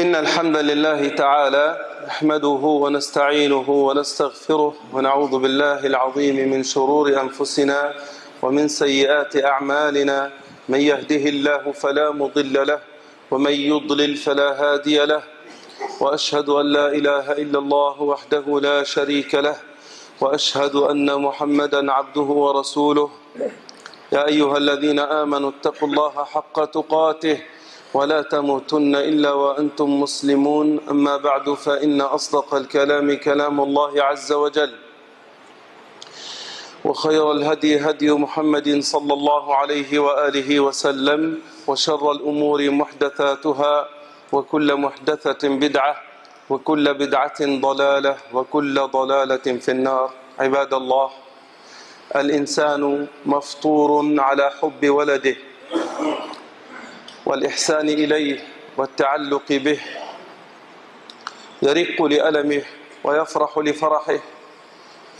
إن الحمد لله تعالى نحمده ونستعينه ونستغفره ونعوذ بالله العظيم من شرور أنفسنا ومن سيئات أعمالنا. من يهده الله فلا مضل له ومن يضلل فلا هادي له. وأشهد أن لا إله إلا الله وحده لا شريك له. وأشهد أن محمدا عبده ورسوله. يا أيها الذين آمنوا اتقوا الله حق تقاته ولا تموتن إلا وأنتم مسلمون. أما بعد فإن أصدق الكلام كلام الله عز وجل. وخير الهدي هدي محمد صلى الله عليه وآله وسلم وشر الأمور محدثاتها وكل محدثة بدعة وكل بدعة ضلالة وكل ضلالة في النار. عباد الله الإنسان مفطور على حب ولده. والإحسان إليه والتعلق به. يرق لألمه ويفرح لفرحه.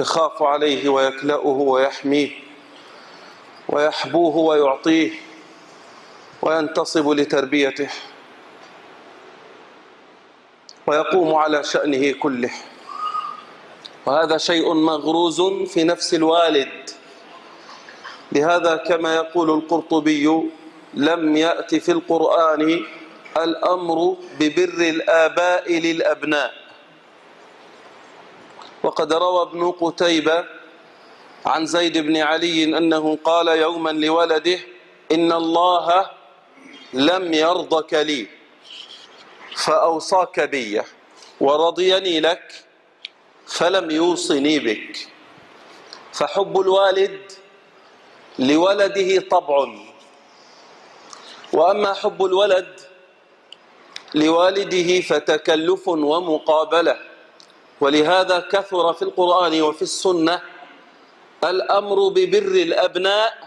يخاف عليه ويكلأه ويحميه. ويحبوه ويعطيه. وينتصب لتربيته. ويقوم على شأنه كله. وهذا شيء مغروز في نفس الوالد. لهذا كما يقول القرطبي لم يأت في القرآن الأمر ببر الآباء للأبناء. وقد روى ابن قتيبة عن زيد بن علي أنه قال يوما لولده إن الله لم يرضك لي فأوصاك بي ورضيني لك فلم يوصني بك. فحب الوالد لولده طبع. وأما حب الولد لوالده فتكلف ومقابلة. ولهذا كثر في القرآن وفي السنة الأمر ببر الأبناء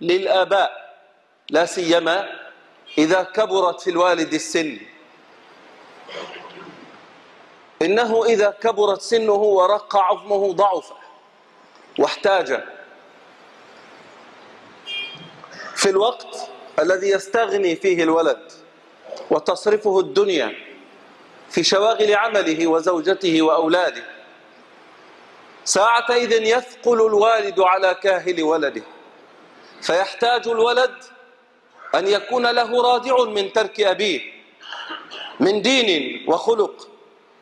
للآباء لا سيما إذا كبرت في الوالد السن. إنه إذا كبرت سنه ورق عظمه ضعف واحتاج في الوقت الذي يستغني فيه الولد وتصرفه الدنيا في شواغل عمله وزوجته وأولاده. ساعتئذ يثقل الوالد على كاهل ولده. فيحتاج الولد أن يكون له رادع من ترك أبيه من دين وخلق.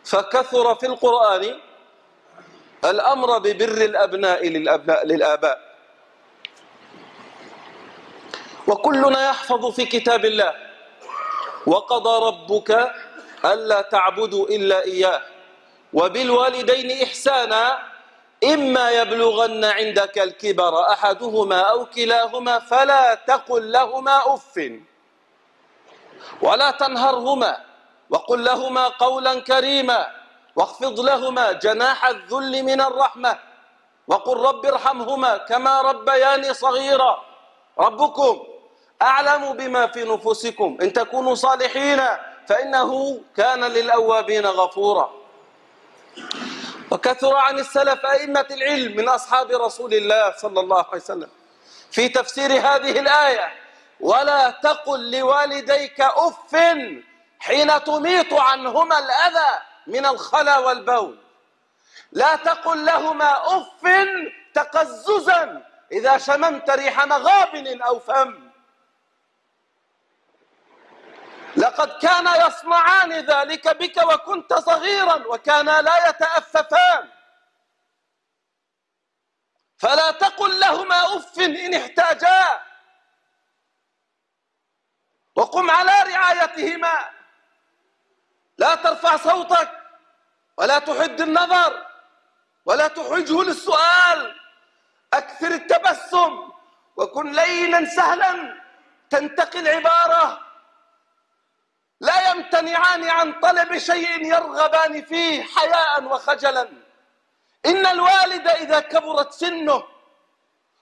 فكثر في القرآن الأمر ببر الأبناء للأبناء للآباء. وكلنا يحفظ في كتاب الله. وقضى ربك ألا تعبدوا إلا إياه. وبالوالدين إحسانا إما يبلغن عندك الكبر أحدهما أو كلاهما فلا تقل لهما أف. ولا تنهرهما وقل لهما قولا كريما واخفض لهما جناح الذل من الرحمة. وقل رب ارحمهما كما ربياني صغيرا. ربكم أعلم بما في نفوسكم. إن تكونوا صالحين فإنه كان للأوابين غفورا. وكثر عن السلف أئمة العلم من أصحاب رسول الله صلى الله عليه وسلم في تفسير هذه الآية. ولا تقل لوالديك أف حين تميط عنهما الأذى من الخلا والبول. لا تقل لهما أف تقززا إذا شممت ريح مغابن أو فم. لقد كان يصنعان ذلك بك وكنت صغيرا وكانا لا يتأففان. فلا تقل لهما أف إن احتاجا. وقم على رعايتهما. لا ترفع صوتك ولا تحد النظر ولا تحرجه للسؤال. أكثر التبسم وكن لينا سهلا تنتقي العبارة. يمتنعان عن طلب شيء يرغبان فيه حياء وخجلا. إن الوالد إذا كبرت سنه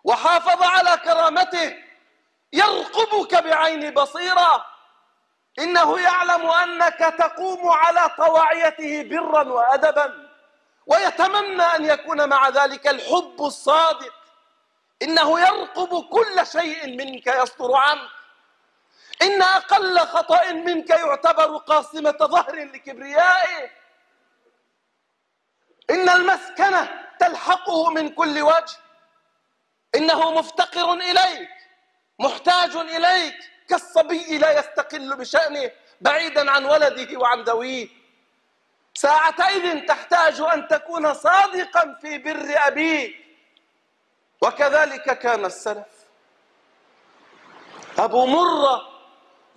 وحافظ على كرامته يرقبك بعين بصيرة. إنه يعلم أنك تقوم على طواعيته برا وأدبا ويتمنى أن يكون مع ذلك الحب الصادق. إنه يرقب كل شيء منك يصدر عنك إن أقل خطأ منك يعتبر قاصمة ظهر لكبريائه إن المسكنة تلحقه من كل وجه. إنه مفتقر إليك محتاج إليك. كالصبي لا يستقل بشأنه بعيدا عن ولده وعن ذويه. ساعتئذ تحتاج أن تكون صادقا في بر أبيك. وكذلك كان السلف. أبو مرة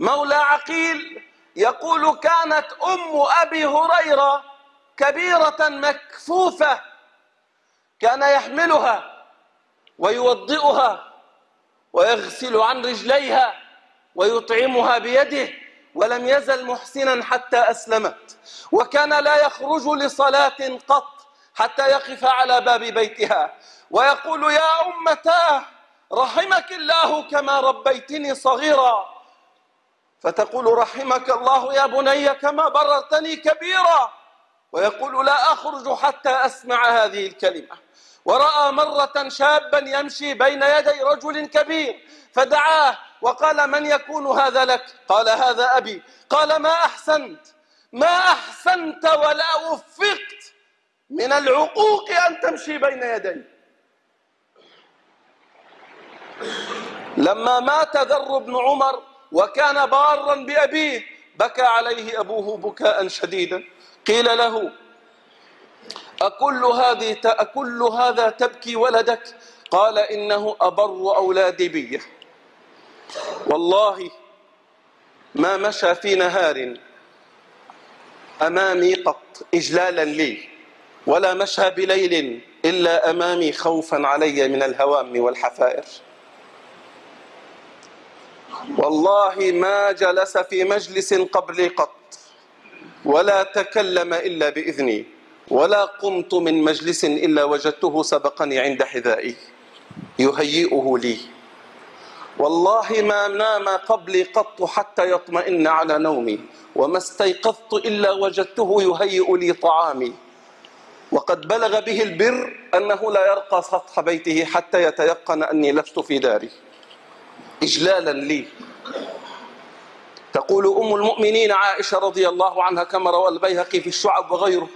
مولى عقيل يقول كانت أم أبي هريرة كبيرة مكفوفة كان يحملها ويوضئها ويغسل عن رجليها ويطعمها بيده ولم يزل محسنا حتى أسلمت وكان لا يخرج لصلاة قط حتى يقف على باب بيتها ويقول يا أمتاه رحمك الله كما ربيتني صغيرا فتقول رحمك الله يا بني كما بررتني كبيرا. ويقول لا أخرج حتى أسمع هذه الكلمة. ورأى مرة شابا يمشي بين يدي رجل كبير فدعاه وقال من يكون هذا لك؟ قال هذا أبي. قال ما أحسنت؟ ما أحسنت ولا وفقت من العقوق أن تمشي بين يدي. لما مات ذر بن عمر وكان بارا بأبيه بكى عليه أبوه بكاء شديدا. قيل له أكل, هذه أكل هذا تبكي ولدك؟ قال إنه أبر أولادي بي. والله ما مشى في نهار أمامي قط إجلالا لي ولا مشى بليل إلا أمامي خوفا علي من الهوام والحفائر. والله ما جلس في مجلس قبلي قط ولا تكلم إلا بإذني ولا قمت من مجلس إلا وجدته سبقني عند حذائي يهيئه لي. والله ما نام قبلي قط حتى يطمئن على نومي وما استيقظت إلا وجدته يهيئ لي طعامي. وقد بلغ به البر أنه لا يرقى سطح بيته حتى يتيقن أني لست في داري. إجلالا لي. تقول أم المؤمنين عائشة رضي الله عنها كما روى البيهقي في الشعب وغيره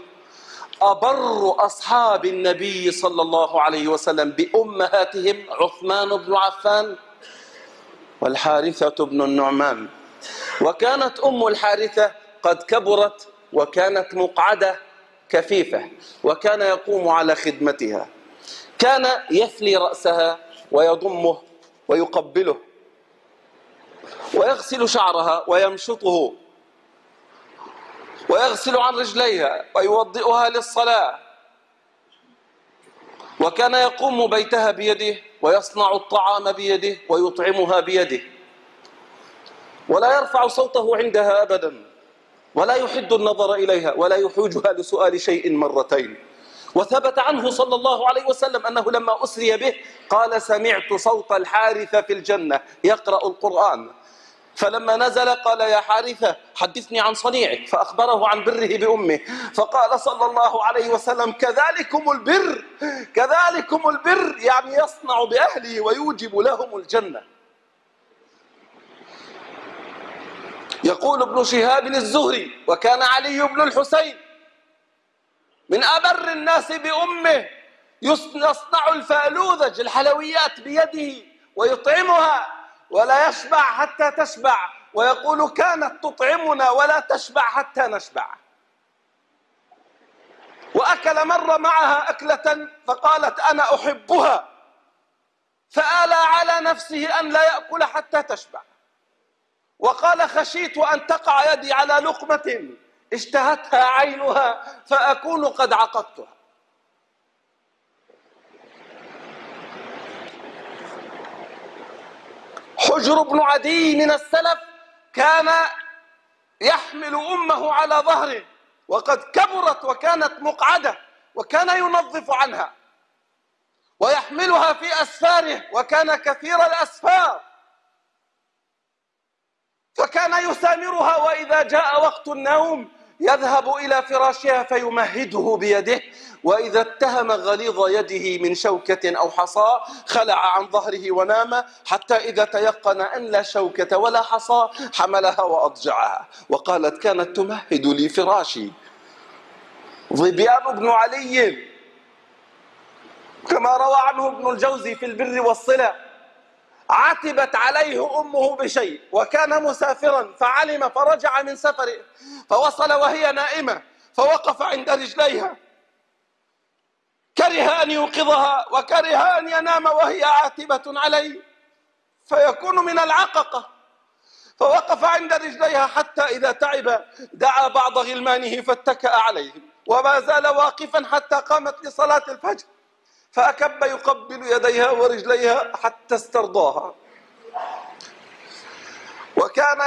أبر أصحاب النبي صلى الله عليه وسلم بأمهاتهم عثمان بن عفان والحارثة بن النعمان. وكانت أم الحارثة قد كبرت وكانت مقعدة كفيفة وكان يقوم على خدمتها. كان يفلي رأسها ويضمه ويقبله. ويغسل شعرها ويمشطه ويغسل عن رجليها ويوضئها للصلاة. وكان يقوم بيتها بيده ويصنع الطعام بيده ويطعمها بيده. ولا يرفع صوته عندها أبدا ولا يحد النظر إليها ولا يحوجها لسؤال شيء مرتين. وثبت عنه صلى الله عليه وسلم أنه لما أسري به قال سمعت صوت الحارثة في الجنة يقرأ القرآن. فلما نزل قال يا حارثة حدثني عن صنيعك فأخبره عن بره بأمه. فقال صلى الله عليه وسلم كذلكم البر كذلكم البر يعني يصنع بأهله ويوجب لهم الجنة. يقول ابن شهاب الزهري وكان علي بن الحسين من أبر الناس بأمه يصنع الفالوذج الحلويات بيده ويطعمها ولا يشبع حتى تشبع ويقول كانت تطعمنا ولا تشبع حتى نشبع. وأكل مرة معها أكلة فقالت أنا أحبها فآلى على نفسه أن لا يأكل حتى تشبع. وقال خشيت أن تقع يدي على لقمة اشتهتها عينها فأكون قد عقدتها. حجر بن عدي من السلف كان يحمل أمه على ظهره وقد كبرت وكانت مقعدة وكان ينظف عنها ويحملها في أسفاره وكان كثير الأسفار. فكان يسامرها وإذا جاء وقت النوم يذهب إلى فراشها فيمهده بيده وإذا اتهم غليظ يده من شوكة أو حصى خلع عن ظهره ونام حتى إذا تيقن أن لا شوكة ولا حصى حملها وأضجعها. وقالت كانت تمهد لي فراشي. ظبيان بن علي كما روى عنه ابن الجوزي في البر والصلة عتبت عليه أمه بشيء وكان مسافرا فعلم فرجع من سفره فوصل وهي نائمة فوقف عند رجليها. كره أن يوقظها وكره أن ينام وهي عاتبة عليه. فيكون من العققة. فوقف عند رجليها حتى إذا تعب دعا بعض غلمانه فاتكأ عليهم. وما زال واقفا حتى قامت لصلاة الفجر. فأكب يقبل يديها ورجليها حتى استرضاها. وكان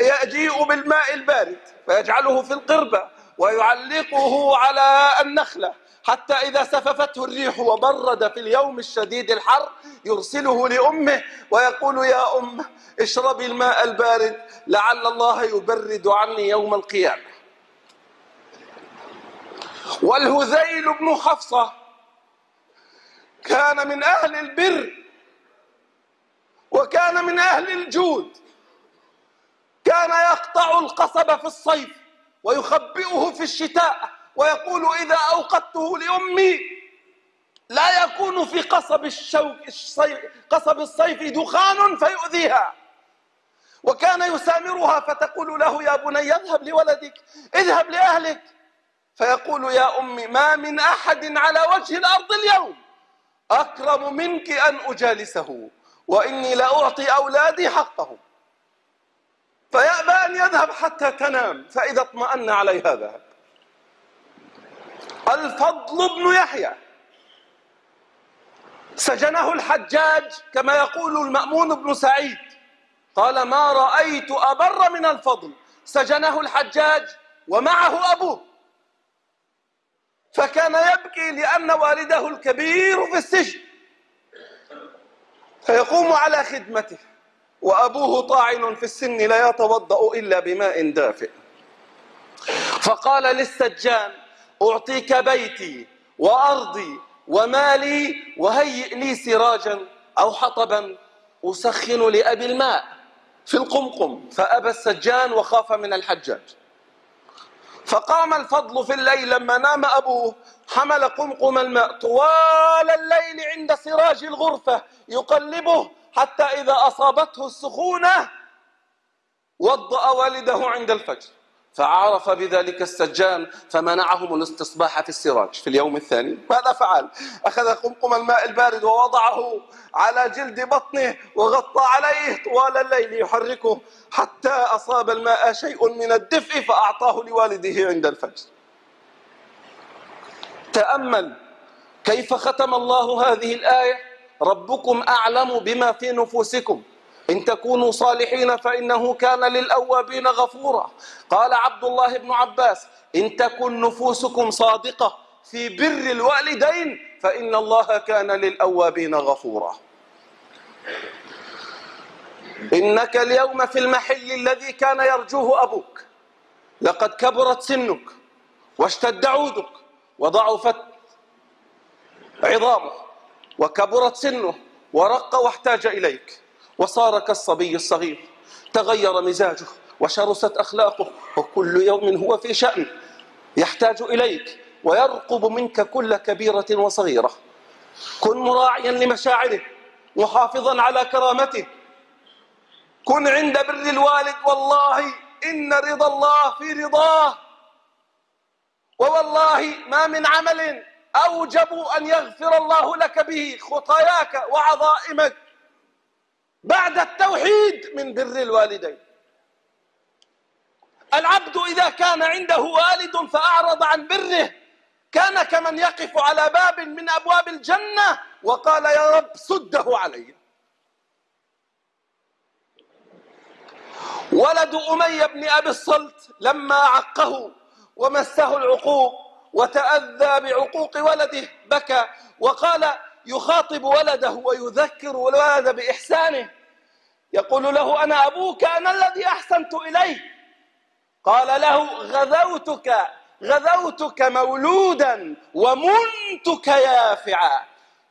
يجيء بالماء البارد فيجعله في القربة ويعلقه على النخلة حتى إذا سففته الريح وبرد في اليوم الشديد الحر يرسله لأمه ويقول يا أم اشربي الماء البارد لعل الله يبرد عني يوم القيامة. والهذيل بن حفصة كان من أهل البر وكان من أهل الجود. كان يقطع القصب في الصيف ويخبئه في الشتاء ويقول إذا أوقدته لأمي لا يكون في قصب الشوك الصيف قصب الصيف دخان فيؤذيها. وكان يسامرها فتقول له يا بني اذهب لولدك اذهب لأهلك. فيقول يا أمي ما من أحد على وجه الأرض اليوم. أكرم منك أن أجالسه وإني لأعطي أولادي حقهم. فيأبى أن يذهب حتى تنام فإذا اطمأن عليها ذهب الفضل بن يحيى. سجنه الحجاج كما يقول المأمون بن سعيد. قال ما رأيت أبر من الفضل. سجنه الحجاج ومعه أبوه. فكان يبكي لأن والده الكبير في السجن. فيقوم على خدمته وأبوه طاعن في السن لا يتوضأ إلا بماء دافئ. فقال للسجان أعطيك بيتي وأرضي ومالي وهيئ لي سراجا أو حطبا أسخن لأبي الماء في القمقم. فأبى السجان وخاف من الحجاج. فقام الفضل في الليل لما نام أبوه حمل قمقم الماء. طوال الليل عند سراج الغرفة يقلبه حتى إذا أصابته السخونة وضأ والده عند الفجر. فعرف بذلك السجان فمنعهم الاستصباح في السراج في اليوم الثاني. ماذا فعل؟ أخذ قمقم الماء البارد ووضعه على جلد بطنه وغطى عليه طوال الليل يحركه حتى أصاب الماء شيء من الدفء فأعطاه لوالده عند الفجر. تأمل كيف ختم الله هذه الآية؟ ربكم أعلم بما في نفوسكم. إن تكونوا صالحين فإنه كان للأوابين غفورا. قال عبد الله بن عباس إن تكن نفوسكم صادقة في بر الوالدين فإن الله كان للأوابين غفورا. إنك اليوم في المحل الذي كان يرجوه أبوك. لقد كبرت سنك واشتد عودك وضعفت عظامه وكبرت سنه ورق واحتاج إليك. وصار كالصبي الصغير. تغير مزاجه وشرست أخلاقه وكل يوم هو في شأن يحتاج إليك ويرقب منك كل كبيرة وصغيرة. كن مراعيا لمشاعره محافظا على كرامته. كن عند بر الوالد والله إن رضا الله في رضاه. ووالله ما من عمل أوجب أن يغفر الله لك به خطاياك وعظائمك. بعد التوحيد من بر الوالدين. العبد إذا كان عنده والد فأعرض عن بره كان كمن يقف على باب من أبواب الجنة وقال يا رب سده علي. ولد أمية بن أبي الصلت لما عقه ومسه العقوق وتأذى بعقوق ولده بكى وقال يخاطب ولده ويذكر الولد بإحسانه. يقول له أنا أبوك أنا الذي أحسنت إليه قال له غذوتك غذوتك مولودا ومنتك يافعا.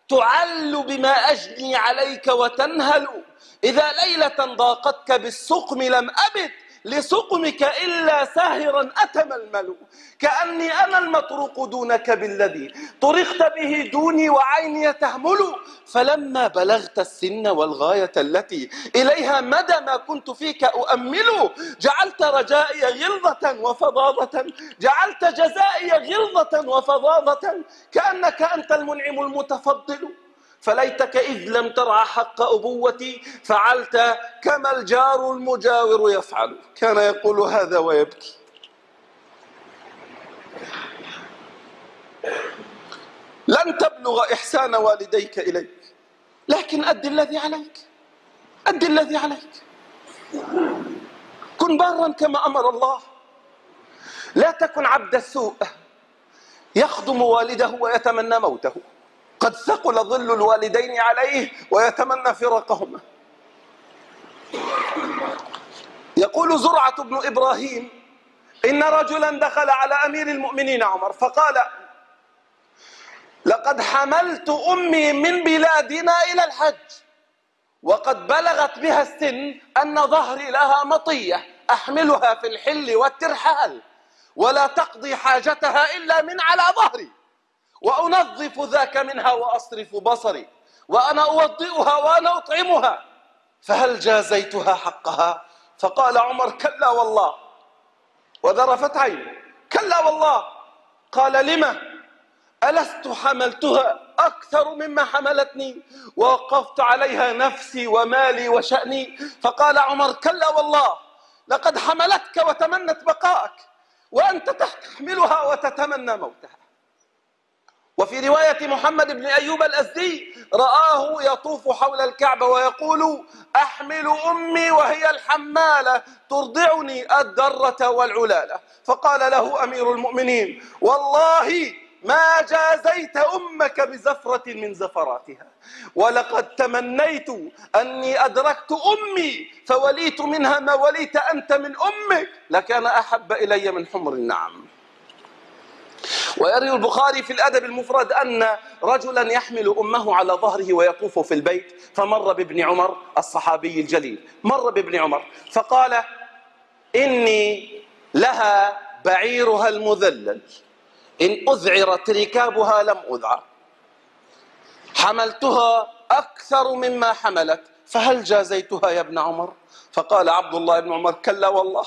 تعل بما أجني عليك وتنهل. إذا ليلة ضاقتك بالسقم لم أبت لسقمك إلا ساهرا أتململ كأني أنا المطروق دونك بالذي طرقت به دوني وعيني تهمل. فلما بلغت السن والغاية التي إليها مدى ما كنت فيك أؤمل جعلت رجائي غلظة وفظاظة. جعلت جزائي غلظة وفظاظة. كأنك أنت المنعم المتفضل. فليتك إذ لم ترعى حق أبوتي فعلت كما الجار المجاور يفعل. كان يقول هذا ويبكي. لن تبلغ إحسان والديك إليك لكن أد الذي عليك أد الذي عليك. كن بارا كما أمر الله. لا تكن عبد السوء يخدم والده ويتمنى موته. قد ثقل ظل الوالدين عليه ويتمنى فراقهما. يقول زرعة بن إبراهيم إن رجلا دخل على أمير المؤمنين عمر فقال لقد حملت أمي من بلادنا إلى الحج وقد بلغت بها السن أن ظهري لها مطية أحملها في الحل والترحال ولا تقضي حاجتها إلا من على ظهري. وأنظف ذاك منها وأصرف بصري وأنا أوضئها وأنا أطعمها. فهل جازيتها حقها؟ فقال عمر كلا والله. وذرفت عينه كلا والله. قال لما ألست حملتها أكثر مما حملتني؟ ووقفت عليها نفسي ومالي وشأني. فقال عمر كلا والله. لقد حملتك وتمنت بقاءك وأنت تحملها وتتمنى موتها. وفي رواية محمد بن أيوب الأزدي رآه يطوف حول الكعبة ويقول أحمل أمي وهي الحمالة ترضعني الدرة والعلالة. فقال له أمير المؤمنين والله ما جازيت أمك بزفرة من زفراتها ولقد تمنيت أني أدركت أمي فوليت منها ما وليت أنت من أمك لكان أحب إلي من حمر النعم. ويروي البخاري في الأدب المفرد أن رجلا يحمل أمه على ظهره ويطوف في البيت فمر بابن عمر الصحابي الجليل. مر بابن عمر فقال إني لها بعيرها المذلل إن أذعرت ركابها لم أذعر. حملتها أكثر مما حملت فهل جازيتها يا ابن عمر؟ فقال عبد الله بن عمر كلا والله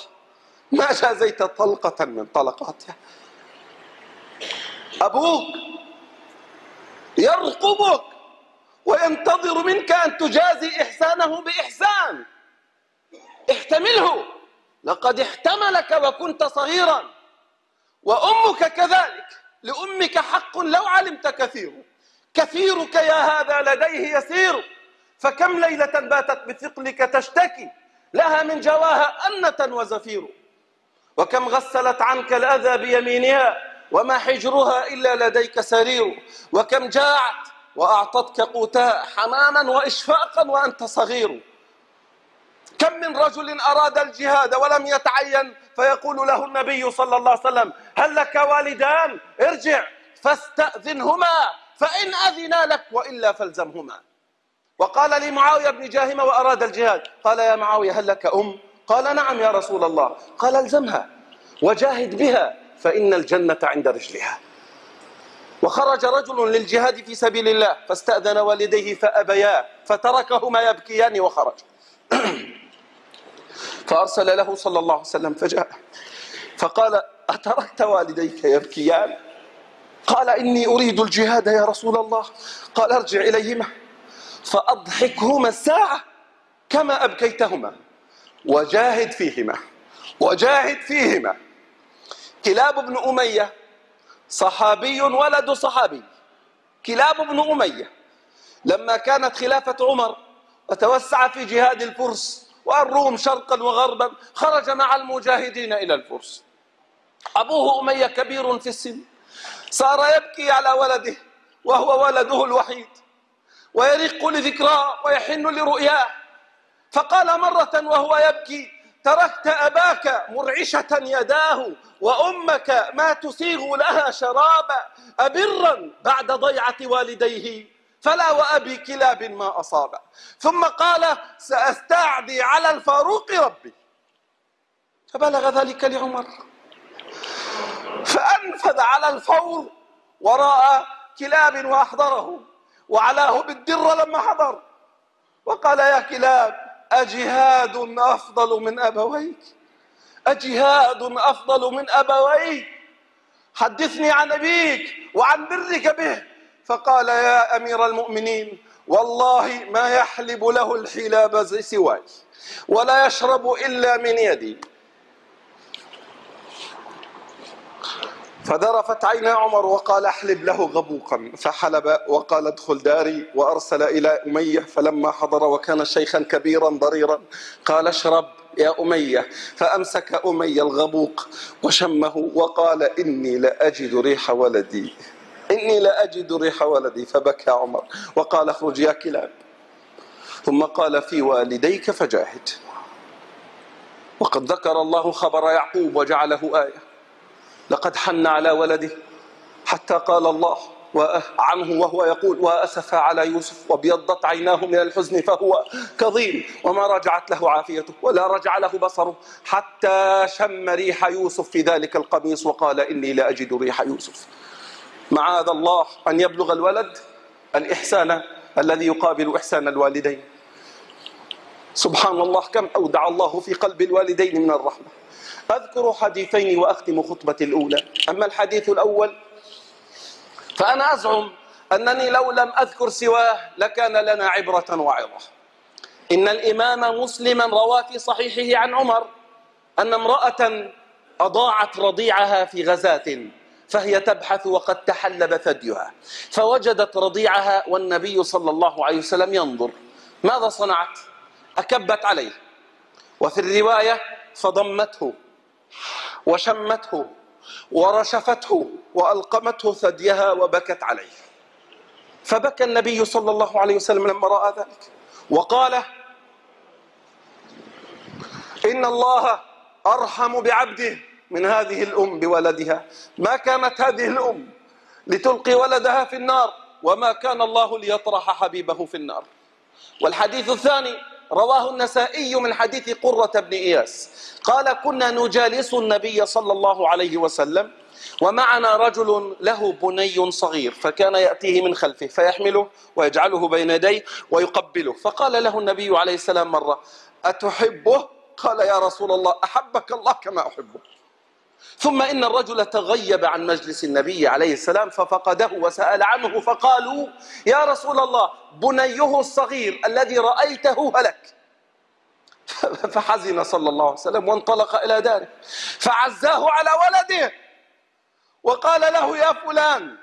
ما جازيت طلقة من طلقاتها. أبوك يرقبك وينتظر منك أن تجازي إحسانه بإحسان. احتمله. لقد احتملك وكنت صغيرا. وأمك كذلك. لأمك حق لو علمت كثير. كثيرك يا هذا لديه يسير. فكم ليلة باتت بثقلك تشتكي. لها من جواها أنة وزفير. وكم غسلت عنك الأذى بيمينها. وما حجرها إلا لديك سرير وكم جاعت وأعطتك قوتها حنانا وإشفاقا وأنت صغير. كم من رجل أراد الجهاد ولم يتعين فيقول له النبي صلى الله عليه وسلم هل لك والدان؟ ارجع فاستأذنهما فإن أذنا لك وإلا فالزمهما. وقال لي معاوية بن جاهمة وأراد الجهاد. قال يا معاوية هل لك أم؟ قال نعم يا رسول الله. قال الزمها. وجاهد بها. فإن الجنة عند رجلها. وخرج رجل للجهاد في سبيل الله فاستأذن والديه فأبيا فتركهما يبكيان وخرج. فأرسل له صلى الله عليه وسلم فجاء فقال أتركت والديك يبكيان؟ قال إني أريد الجهاد يا رسول الله. قال أرجع إليهما فأضحكهما الساعة كما أبكيتهما. وجاهد فيهما وجاهد فيهما. كلاب بن أمية صحابي ولد صحابي. كلاب بن أمية لما كانت خلافة عمر وتوسع في جهاد الفرس والروم شرقا وغربا خرج مع المجاهدين إلى الفرس. أبوه أمية كبير في السن صار يبكي على ولده وهو ولده الوحيد ويرق لذكراه ويحن لرؤياه. فقال مرة وهو يبكي تركت أباك مرعشة يداه وأمك ما تسيغ لها شرابا أبرا بعد ضيعة والديه فلا وأبي كلاب ما أصاب ثم قال سأستعدي على الفاروق ربي. فبلغ ذلك لعمر. فأنفذ على الفور وراء كلاب وأحضره وعلاه بالدرة لما حضر. وقال يا كلاب أجهاد أفضل من أبويك؟ أجهاد أفضل من أبويك؟ حدثني عن أبيك وعن برك به. فقال يا أمير المؤمنين والله ما يحلب له الحلاب سواي ولا يشرب إلا من يدي. فذرفت عينا عمر وقال احلب له غبوقا فحلب وقال ادخل داري وارسل إلى اميه فلما حضر وكان شيخا كبيرا ضريرا قال اشرب يا اميه فامسك اميه الغبوق وشمه وقال اني لاجد ريح ولدي اني لاجد ريح ولدي فبكى عمر وقال اخرج يا كلاب. ثم قال في والديك فجاهد. وقد ذكر الله خبر يعقوب وجعله آية. لقد حن على ولده حتى قال الله عنه وهو يقول وأسف على يوسف وابيضت عيناه من الحزن فهو كظيم وما رجعت له عافيته ولا رجع له بصره حتى شم ريح يوسف في ذلك القميص وقال إني لأجد ريح يوسف. معاذ الله أن يبلغ الولد الإحسان الذي يقابل إحسان الوالدين. سبحان الله كم أودع الله في قلب الوالدين من الرحمة. أذكر حديثين وأختم خطبتي الأولى. أما الحديث الأول فأنا أزعم أنني لو لم أذكر سواه لكان لنا عبرة وعظة. إن الإمام مسلما روى في صحيحه عن عمر أن امرأة أضاعت رضيعها في غزاة فهي تبحث وقد تحلب ثديها فوجدت رضيعها والنبي صلى الله عليه وسلم ينظر. ماذا صنعت؟ أكبت عليه. وفي الرواية فضمته. وشمته ورشفته وألقمته ثديها وبكت عليه. فبكى النبي صلى الله عليه وسلم لما رأى ذلك. وقال إن الله أرحم بعبده من هذه الأم بولدها. ما كانت هذه الأم لتلقي ولدها في النار وما كان الله ليطرح حبيبه في النار. والحديث الثاني رواه النسائي من حديث قرة بن إياس. قال كنا نجالس النبي صلى الله عليه وسلم ومعنا رجل له بني صغير فكان يأتيه من خلفه فيحمله ويجعله بين يديه ويقبله. فقال له النبي عليه السلام مرة أتحبه؟ قال يا رسول الله أحبك الله كما أحبه ثم إن الرجل تغيب عن مجلس النبي عليه السلام ففقده وسأل عنه فقالوا يا رسول الله بنيه الصغير الذي رأيته هلك. فحزن صلى الله عليه وسلم وانطلق إلى داره فعزاه على ولده وقال له يا فلان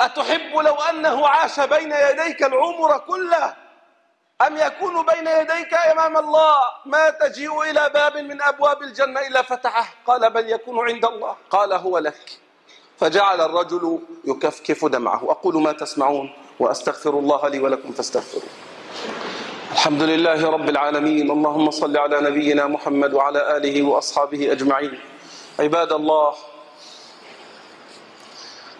أتحب لو أنه عاش بين يديك العمر كله أم يكون بين يديك أمام الله؟ ما تجيء إلى باب من أبواب الجنة إلا فتحه. قال بل يكون عند الله. قال هو لك. فجعل الرجل يكفكف دمعه. أقول ما تسمعون وأستغفر الله لي ولكم فاستغفروا الحمد لله رب العالمين. اللهم صل على نبينا محمد وعلى آله وأصحابه أجمعين. عباد الله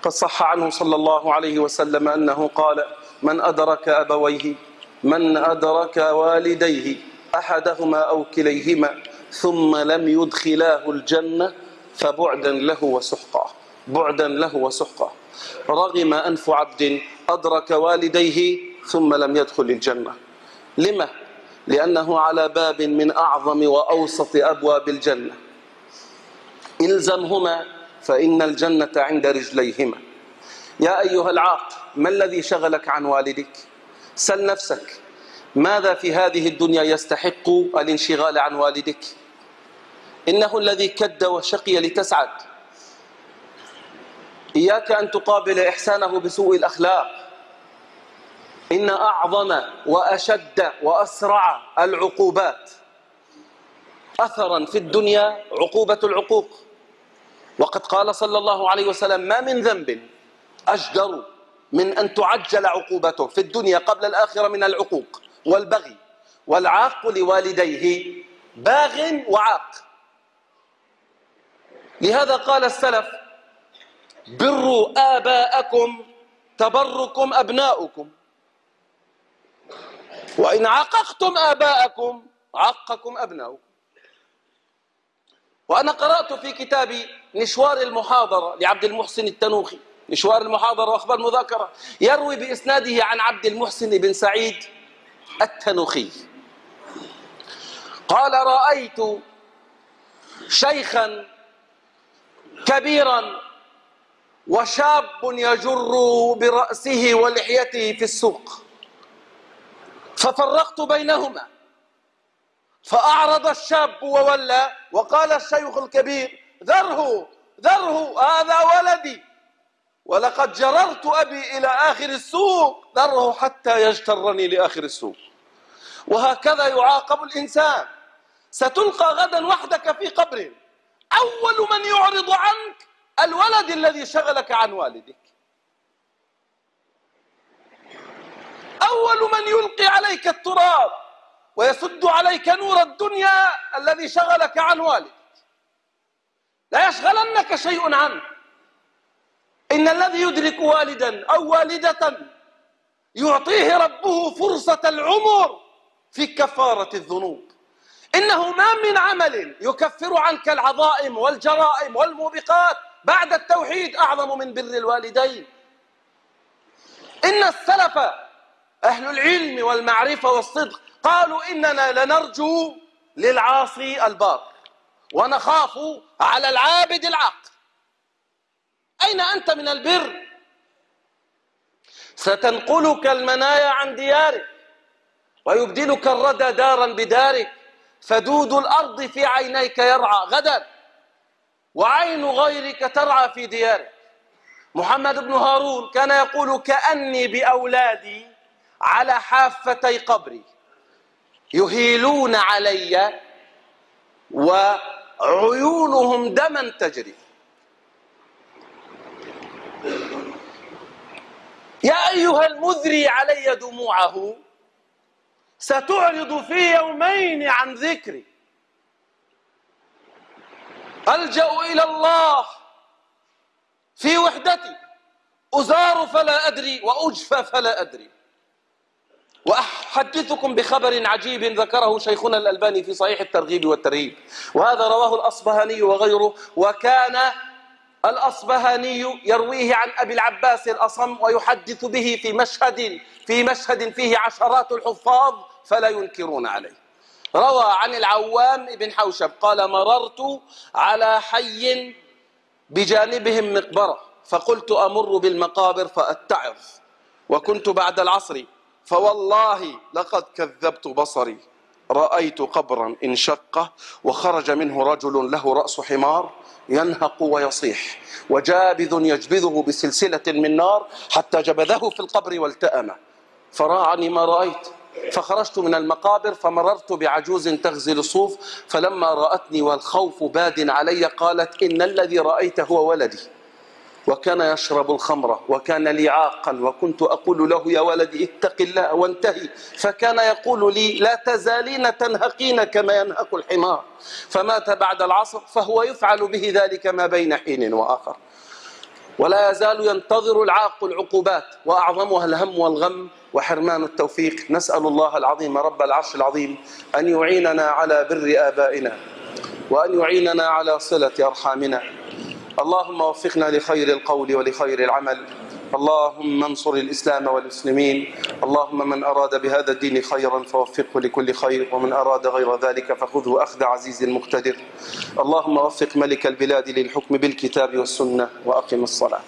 قد صح عنه صلى الله عليه وسلم أنه قال من أدرك أبويه من أدرك والديه أحدهما أو كليهما ثم لم يدخلاه الجنة فبعدا له وسحقا بعدا له وسحقا رغم أنف عبد أدرك والديه ثم لم يدخل الجنة لما؟ لأنه على باب من أعظم وأوسط أبواب الجنة إلزمهما فإن الجنة عند رجليهما يا أيها العاق ما الذي شغلك عن والدك؟ سل نفسك. ماذا في هذه الدنيا يستحق الانشغال عن والدك؟ إنه الذي كد وشقي لتسعد. إياك أن تقابل إحسانه بسوء الأخلاق. إن أعظم وأشد وأسرع العقوبات. أثرا في الدنيا عقوبة العقوق. وقد قال صلى الله عليه وسلم ما من ذنب أجدر من أن تعجل عقوبته في الدنيا قبل الآخرة من العقوق والبغي والعاق لوالديه باغ وعاق. لهذا قال السلف بروا آباءكم تبركم أبناؤكم. وإن عققتم آباءكم عقكم أبناؤكم. وأنا قرأت في كتاب نشوار المحاضرة لعبد المحسن التنوخي. نشوار المحاضرة وأخبار مذاكرة يروي بإسناده عن عبد المحسن بن سعيد التنوخي. قال رأيت شيخا كبيرا وشاب يجر برأسه ولحيته في السوق. ففرقت بينهما. فأعرض الشاب وولى وقال الشيخ الكبير ذره ذره هذا ولدي. ولقد جررت أبي إلى آخر السوق ذره حتى يجترني لآخر السوق. وهكذا يعاقب الإنسان. ستلقى غدا وحدك في قبر. أول من يعرض عنك الولد الذي شغلك عن والدك. أول من يلقي عليك التراب ويسد عليك نور الدنيا الذي شغلك عن والدك. لا يشغلنك شيء عنه. إن الذي يدرك والدا أو والدة يعطيه ربه فرصة العمر في كفارة الذنوب. إنه ما من عمل يكفر عنك العظائم والجرائم والموبقات. بعد التوحيد أعظم من بر الوالدين. إن السلف أهل العلم والمعرفة والصدق قالوا إننا لنرجو للعاصي البار ونخاف على العابد العاق أين أنت من البر؟ ستنقلك المنايا عن ديارك ويبدلك الردى دارا بدارك فدود الأرض في عينيك يرعى غدا وعين غيرك ترعى في ديارك. محمد بن هارون كان يقول كأني بأولادي على حافتي قبري يهيلون علي وعيونهم دما تجري. يا أيها المذري علي دموعه ستعرض في يومين عن ذكري. ألجأ إلى الله في وحدتي. أزار فلا أدري وأجفى فلا أدري. وأحدثكم بخبر عجيب ذكره شيخنا الألباني في صحيح الترغيب والترهيب. وهذا رواه الأصبهاني وغيره. وكان الأصبهاني يرويه عن أبي العباس الأصم ويحدث به في مشهد في مشهد فيه عشرات الحفاظ فلا ينكرون عليه. روى عن العوام بن حوشب قال مررت على حي بجانبهم مقبرة فقلت أمر بالمقابر فأتعظ وكنت بعد العصر فوالله لقد كذبت بصري. رأيت قبرا انشق وخرج منه رجل له رأس حمار ينهق ويصيح وجابذ يجبذه بسلسلة من نار حتى جبذه في القبر والتأم. فراعني ما رأيت فخرجت من المقابر فمررت بعجوز تغزل الصوف فلما رأتني والخوف باد علي قالت إن الذي رأيت هو ولدي. وكان يشرب الخمر وكان لي عاقا وكنت أقول له يا ولدي اتق الله وانتهي. فكان يقول لي لا تزالين تنهقين كما ينهق الحمار. فمات بعد العصر فهو يفعل به ذلك ما بين حين وآخر. ولا يزال ينتظر العاق العقوبات وأعظمها الهم والغم وحرمان التوفيق. نسأل الله العظيم رب العرش العظيم أن يعيننا على بر آبائنا وأن يعيننا على صلة أرحامنا. اللهم وفقنا لخير القول ولخير العمل. اللهم انصر الإسلام والمسلمين. اللهم من أراد بهذا الدين خيرا فوفقه لكل خير ومن أراد غير ذلك فخذه أخذ عزيز مقتدر. اللهم وفق ملك البلاد للحكم بالكتاب والسنة وأقم الصلاة.